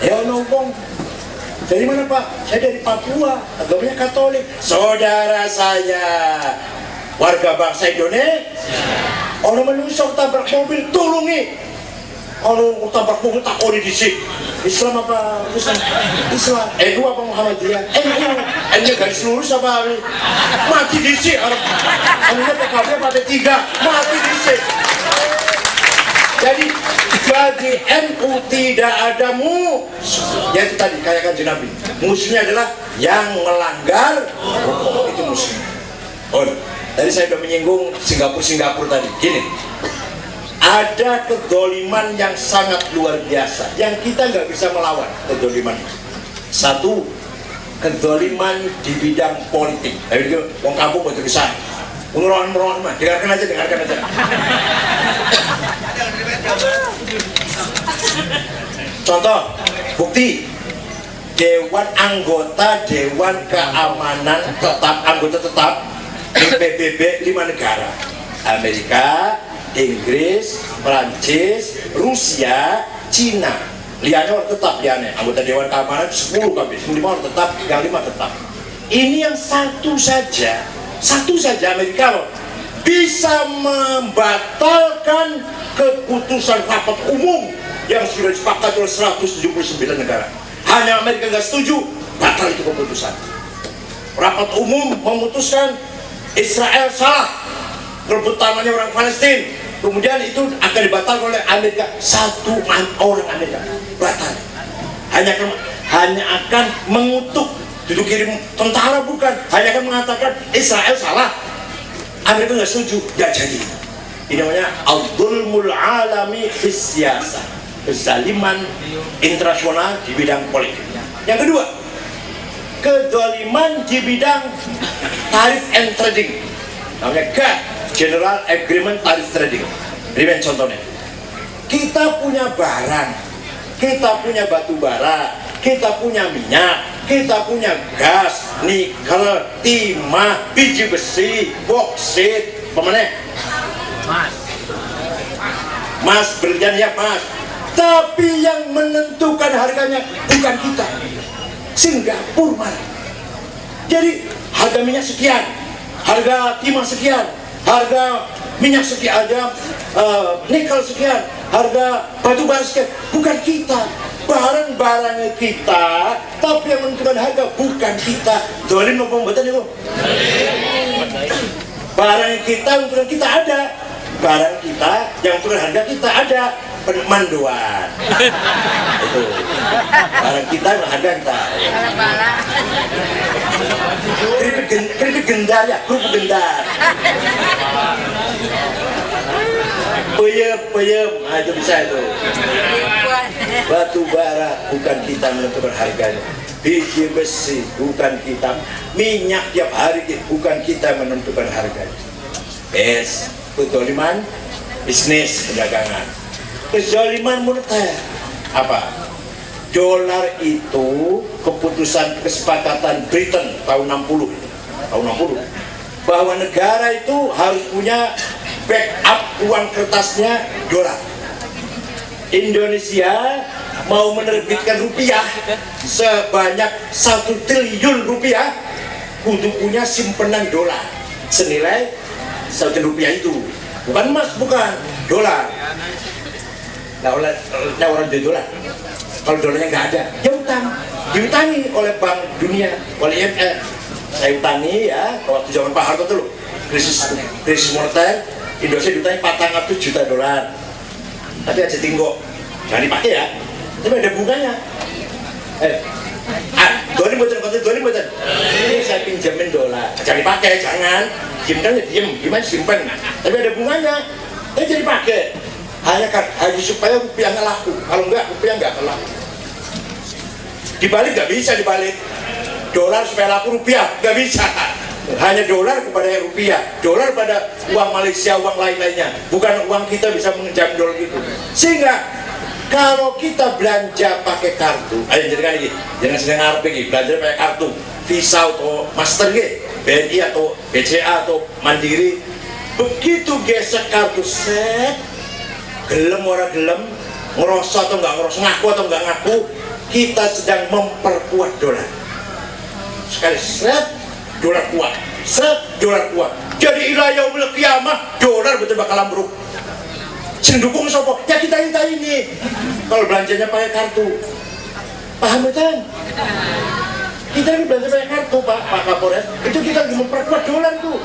Ya nongkong dari mana Pak? Saya dari Papua, agamanya Katolik. Saudara saya, warga bangsa Indonesia. Orang menusuk tabrak mobil, tulungi. Kalau tabrak mobil tak boleh disik. Islam apa? Islam. Islam. NU apa Muhammadiyah? NU. NU garis lurus apa? Mati disik. Anunya PKB pada tiga, mati disik. Jadi bagi NU tidak ada mu ya itu tadi kayak kan Nabi. Musuhnya adalah yang melanggar hukum. Itu musuhnya. Oh tadi saya sudah menyinggung Singapura Singapura tadi. Gini. Ada kedoliman yang sangat luar biasa yang kita nggak bisa melawan kedoliman. Satu kedoliman di bidang politik. Dari itu wong kampung betul bisa merohan-merohan mah. Dengarkan aja dengarkan aja Contoh, bukti. Dewan anggota Dewan Keamanan tetap anggota tetap di PBB lima negara. Amerika, Inggris, Prancis, Rusia, Cina. Liane orang tetap liane. Anggota Dewan Keamanan 10 kami 5 orang tetap yang lima tetap. Ini yang satu saja. Satu saja Amerika loh bisa membatalkan keputusan rapat umum yang sudah disepakati oleh 179 negara. Hanya Amerika nggak setuju batal itu keputusan. Rapat umum memutuskan Israel salah rebutannya orang Palestina kemudian itu akan dibatalkan oleh Amerika. Satu orang Amerika batal. Hanya akan, hanya akan mengutuk duduk kirim tentara bukan? Hanya akan mengatakan Israel salah Amerika nggak setuju nggak jadi. Ini namanya al-dhulmul alami fisyasa kezaliman internasional di bidang politik. Yang kedua kezaliman di bidang tarif and trading. Namanya GATT General Agreement Tarif Trading. Ini contohnya. Kita punya barang. Kita punya batu bara kita punya minyak kita punya gas, nikel, timah, biji besi, boksit, pemenang mas. Mas berlian ya mas. Tapi yang menentukan harganya bukan kita. Singapura mas jadi harga minyak sekian harga timah sekian harga minyak sekian ada uh, nikel sekian harga batu bara sekian bukan kita barang-barangnya kita tapi yang menentukan harga bukan kita. Dolim apa betul itu barang kita menentukan kita ada. Barang kita yang menentukan harga kita ada. Manduan itu. Barang kita harga kita. Keripik gendar ya kerupuk gendar. Peyem peyem. Nah, itu bisa itu batu bara bukan kita menentukan harganya. Biji besi bukan kita. Minyak tiap hari bukan kita menentukan harganya. Es kezoliman bisnis perdagangan. Kezoliman moneter apa? Dolar itu keputusan kesepakatan Britain tahun 60 tahun 60 bahwa negara itu harus punya backup uang kertasnya dolar Indonesia mau menerbitkan rupiah sebanyak satu triliun rupiah untuk punya simpenan dolar. Senilai satu rupiah itu. Bukan emas bukan. Dolar. Nah, oleh, nah orang jual dolar. Kalau dolarnya nggak ada ya utang diutangi oleh Bank Dunia oleh IMF saya utangi ya waktu zaman Pak Harto dulu krisis krisis moneter Indonesia diutangi 400 juta dolar tapi aja tinggo jangan dipakai ya tapi ada bunganya. Eh. Ah, doni buatan konten doni buatan ini saya pinjamin dolar. Jangan dipakai jangan. Simpan ya diem. Gimana simpan tapi ada bunganya. Eh jadi pakai. Hanya hanya supaya rupiah nggak laku. Kalau enggak rupiah nggak akan laku. Dibalik nggak bisa dibalik. Dolar supaya laku rupiah nggak bisa hanya dolar kepada rupiah dolar pada uang Malaysia uang lain-lainnya. Bukan uang kita bisa mengejar dolar itu. Sehingga kalau kita belanja pakai kartu ayo jadi ini jangan sedang RP ini belanja pakai kartu Visa atau Master gitu BNI atau BCA atau Mandiri. Begitu gesek kartu set gelem orang gelem ngerasa atau nggak ngerasa ngaku atau nggak ngaku kita sedang memperkuat dolar. Sekali seret dolar kuat. Seret dolar kuat. Jadi ilah yaumil kiamah dolar betul bakal ambruk. Sendukung sopo ya kita kita ini. Kalau belanjanya pakai kartu. Paham betul kita ini belanja pakai kartu pak. Pak kapolres itu kita memperkuat dolar tuh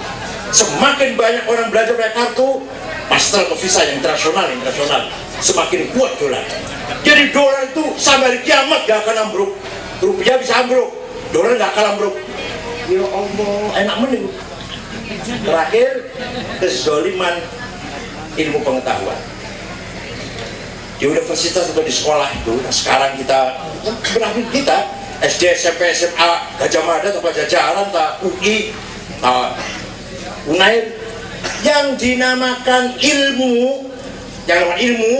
semakin banyak orang belanja pakai kartu pastel atau visa yang internasional internasional semakin kuat dolar. Jadi dolar itu sampai kiamat gak akan ambruk. Rupiah bisa ambruk dolar gak akan ambruk ya Allah enak menit terakhir kezoliman ilmu pengetahuan. Di universitas atau di sekolah itu nah sekarang kita berakhir kita SD, SMP, SMA, Gajah Mada, atau Pajajaran, tak UI, tak Unair yang dinamakan ilmu yang namanya ilmu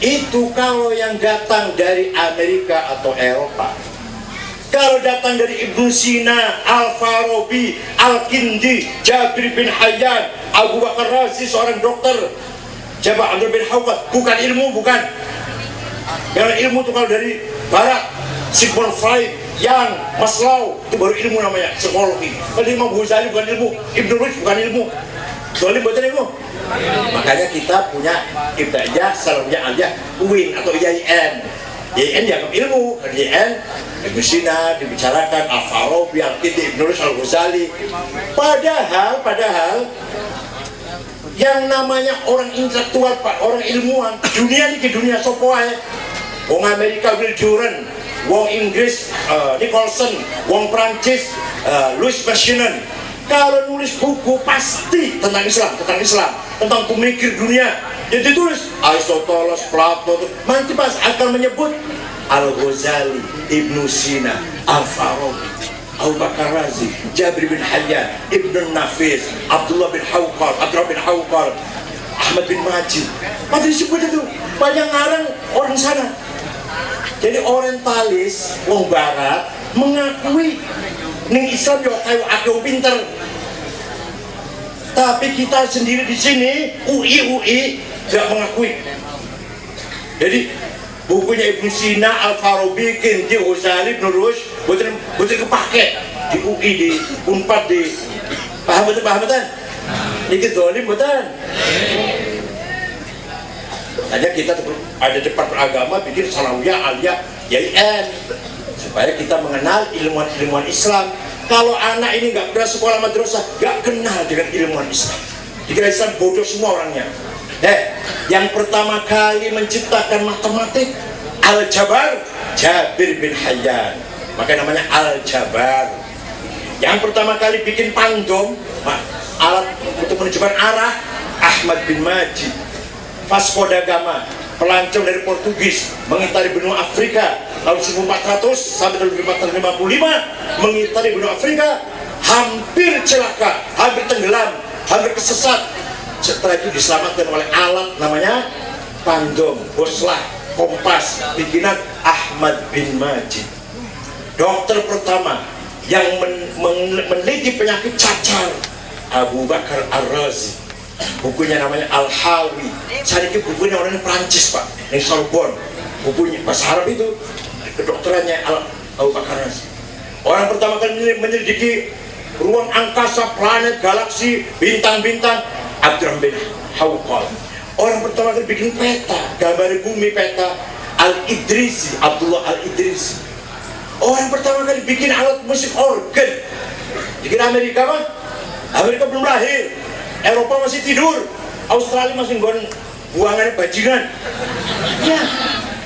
itu kalau yang datang dari Amerika atau Eropa kalau datang dari Ibnu Sina, Al-Farabi, Al-Kindi, Jabir bin Hayyan, Abu Bakar Razi, seorang dokter, Jabal Abdul bin Hawqat, bukan ilmu, bukan. Yang ilmu itu kalau dari Barat, Sigmund Freud, yang Maslow, itu baru ilmu namanya, psikologi. Kalau Imam Ghazali bukan ilmu, Ibnu Rushd bukan ilmu. Soalnya buatan ilmu. Makanya kita punya ibtida'iyah, salamiyah, aliyah, UIN atau IAIN. IAIN dianggap ilmu, IAIN Ibnu Sina dibicarakan, Al-Farabi, Al-Kindi, Ibnu Rushd, Al-Ghazali. Padahal, padahal yang namanya orang intelektual, Pak, orang ilmuwan, dunia ini ke dunia sopo ae. Wong Amerika Will Durant, wong Inggris uh, Nicholson, wong Prancis uh, Louis Maschinon. Kalau nulis buku pasti tentang Islam, tentang Islam, tentang pemikir dunia. Jadi tulis Aristoteles, Plato, nanti pas akan menyebut Al-Ghazali, Ibnu Sina, Al-Farabi, Abu Bakar Razi, Jabir bin Hayyan, Ibn Nafis, Abdullah bin Hawqal, Abdullah bin Hawqal, Ahmad bin Majid. Pada disebut itu banyak ngarang orang sana. Jadi orientalis, wong barat mengakui ning Islam yo kayu aku pinter. Tapi kita sendiri di sini UI UI tidak mengakui. Jadi bukunya Ibnu Sina, Al Farabi, Kindi, Ghazali, Ibnu Rushd, betul betul kepake di UI di Unpad di paham betul paham betul. Ini dolim betul. Hanya kita ada depan agama bikin salawiyah, aliyah, YIN supaya kita mengenal ilmuwan-ilmuwan Islam. Kalau anak ini nggak pernah sekolah madrasah, nggak kenal dengan ilmuwan Islam. Dikira Islam bodoh semua orangnya. Eh, yang pertama kali menciptakan matematik Al-Jabar Jabir bin Hayyan. Maka namanya Al-Jabar. Yang pertama kali bikin pandom, alat untuk menunjukkan arah Ahmad bin Majid. Vasco da Gama, pelancong dari Portugis mengitari benua Afrika tahun 1400 sampai tahun 1455 mengitari benua Afrika hampir celaka, hampir tenggelam, hampir kesesat. Setelah itu diselamatkan oleh alat namanya pandom, boslah, kompas bikinan Ahmad bin Majid. Dokter pertama yang men men meneliti penyakit cacar Abu Bakar Ar-Razi. Bukunya namanya Al-Hawi. Saya ini bukunya orang Prancis pak. Yang Sorbonne. Bukunya bahasa Arab itu kedokterannya Al Abu Bakar Razi orang pertama kali menyelidiki ruang angkasa, planet, galaksi, bintang-bintang Abdurrahman bin Hawqal. Orang pertama kali bikin peta gambar bumi peta Al-Idrisi Abdullah Al-Idrisi. Orang pertama kali bikin alat musik organ. Bikin Amerika mah Amerika belum lahir. Eropa masih tidur. Australia masih buangannya bajingan. Ya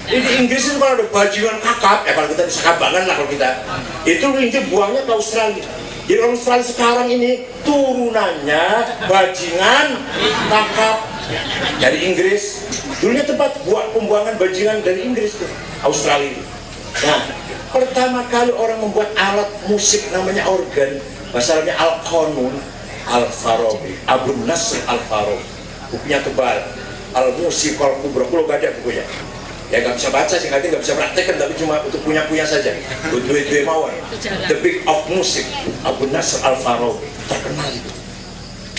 di Inggris itu kalau ada bajingan kakap ya kalau kita bisa kabangan lah kalau kita. Itu inti buangnya ke Australia. Jadi Australia sekarang ini turunannya bajingan kakap. Dari Inggris. Dulunya tempat buat pembuangan bajingan dari Inggris tuh Australia nah pertama kali orang membuat alat musik namanya organ bahasa Arabnya al-qanun Al-Farabi Abu Nasr Al-Farabi. Bukunya tebal. Al-Musik Al-Kubra kalau gak ada bukunya ya gak bisa baca sih nanti gak bisa praktekkan tapi cuma untuk punya-punya saja. Dua-dua mawar The Big of Music Abu Nasr Al-Farabi terkenal itu.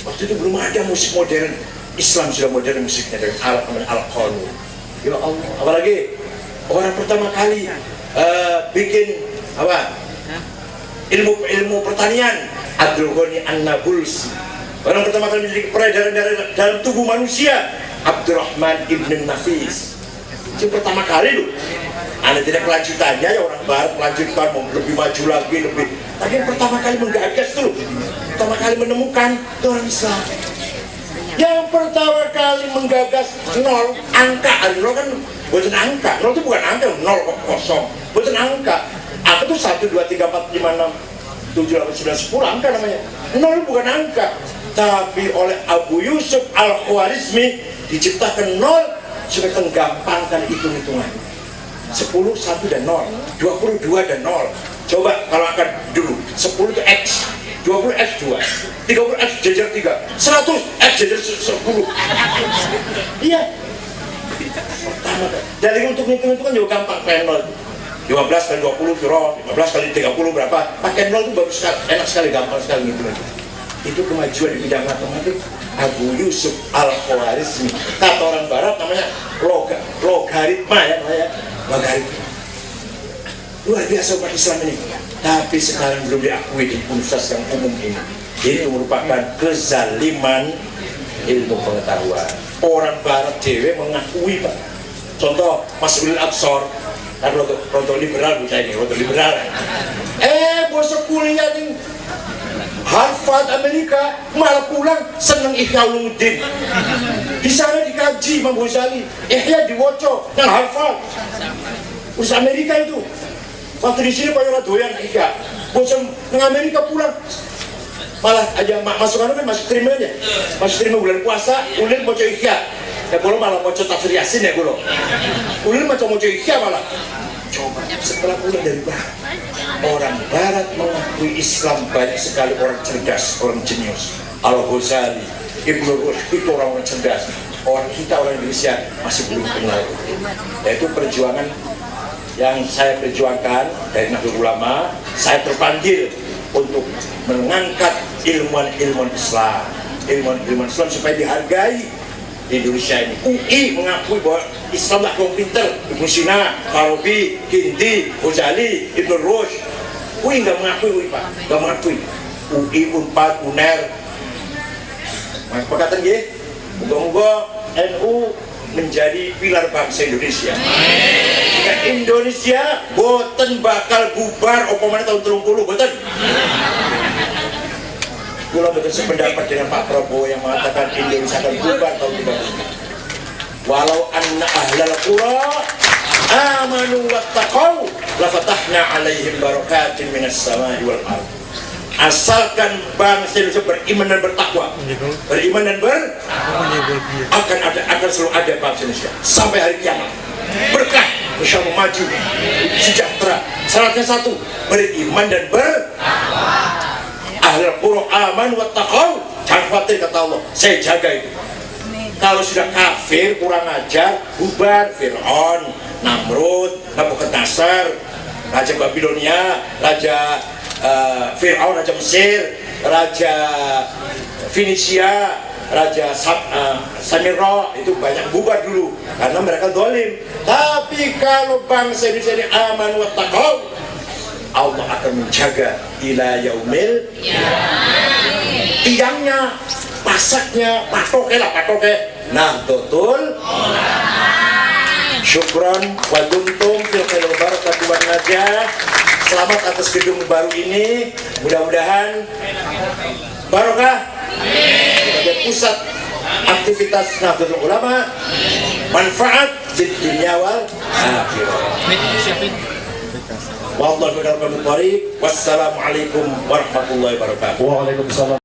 Waktu itu belum ada musik modern. Islam sudah modern musiknya dengan alat namanya Al-Qanun ya Allah. Apalagi orang pertama kali eh, bikin apa? Ilmu ilmu pertanian. Abdul Ghani An-Nabulsi. Orang pertama kali menjadi peredaran dalam tubuh manusia Abdurrahman Ibn Nafis itu pertama kali loh anda tidak kelanjutannya ya orang barat melanjutkan mau lebih maju lagi lebih. Tapi yang pertama kali menggagas tuh pertama kali menemukan itu orang Islam. Yang pertama kali menggagas nol angka. Nol kan bukan angka. Nol itu bukan angka nol kosong. Bukan angka. Angka itu satu dua tiga empat lima enam tujuh delapan sembilan sepuluh angka namanya. Nol bukan angka. Tapi oleh Abu Yusuf al Khwarizmi diciptakan nol supaya menggampangkan hitung-hitungan. 10, 1 dan 0 22 dan 0 coba kalau akan dulu. 10 itu X. 20 X 2 30 X jajar 3 100 X jajar 10 iya. Pertama dari untuk hitung itu kan juga gampang. Kayak 0 15 kali 20 kira. 15 kali 30 berapa? Pakai 0 itu bagus sekali. Enak sekali gampang sekali gitu itu kemajuan di bidang matematik Abu Yusuf al Khawarizmi kata orang barat namanya log logaritma ya namanya logaritma. Luar biasa umat Islam ini. Tapi sekarang belum diakui di universitas yang umum ini. Itu merupakan kezaliman ilmu pengetahuan. Orang barat dewe mengakui pak. Contoh Mas Ulil Absor kan roto, liberal bukan ini roto liberal. Eh bosok kuliah nih Harvard Amerika malah pulang seneng Ihya Ulumuddin di sana dikaji Imam Ghazali. Ihya diwoco yang Harvard. Terus Amerika itu waktu di sini banyak doyan Ihya. Bosan yang Amerika pulang. Malah aja masuk kan masuk terima aja. Masuk terima bulan puasa ulil mau Ihya. Ya kalau malah mau tafsir Yasin ya kalau. Ulil mau mau Ihya malah coba setelah pulang dari barat orang barat mengakui Islam banyak sekali orang cerdas orang jenius. Al-Ghazali Ibnu Rushd itu orang-orang cerdas. Orang kita orang Indonesia masih belum kenal. Yaitu perjuangan yang saya perjuangkan dari Nahdlatul Ulama saya terpanggil untuk mengangkat ilmuwan-ilmuwan Islam. Ilmuwan-ilmuwan Islam supaya dihargai di Indonesia ini. UI mengakui bahwa Islam lah kaum pinter Ibn Sina, Farabi, Kindi, Ghazali, Ibn Rushd. UI nggak mengakui UI Pak. Nggak mengakui. UI, UNPAD, UNER perkataan gini moga-moga NU menjadi pilar bangsa Indonesia. Jika Indonesia boten bakal bubar opomane tahun 30 boten? Kula betul sependapat dengan Pak Prabowo yang mengatakan Indonesia akan bubar tahun 30. Walau anna ahlal qura amanu wattaqau lafatahna alaihim barakatin minas samai wal ard. Asalkan bangsa Indonesia beriman dan bertakwa, beriman dan ber akan ada akan selalu ada bangsa Indonesia. Sampai hari kiamat. Berkah, bisa maju, sejahtera. Syaratnya satu, beriman dan ber ahlul qura aman wa taqaw jangan khawatir kata Allah. Saya jaga itu kalau sudah kafir kurang ajar bubar. Fir'aun Namrud Nabukadnasar Raja Babilonia Raja uh, Fir'aun Raja Mesir Raja Finisia Raja uh, Samiro itu banyak bubar dulu karena mereka dolim tapi kalau bangsa Indonesia ini aman wa taqaw Allah akan menjaga ila yaumil tiangnya pasaknya patoke lah patoke. Nah betul. Syukron wa dumtum fil khairil barakatuh wan selamat atas gedung baru ini. Mudah-mudahan barokah sebagai pusat aktivitas Nahdlatul Ulama manfaat di dunia wal Wassalamualaikum warahmatullahi wabarakatuh. Waalaikumsalam.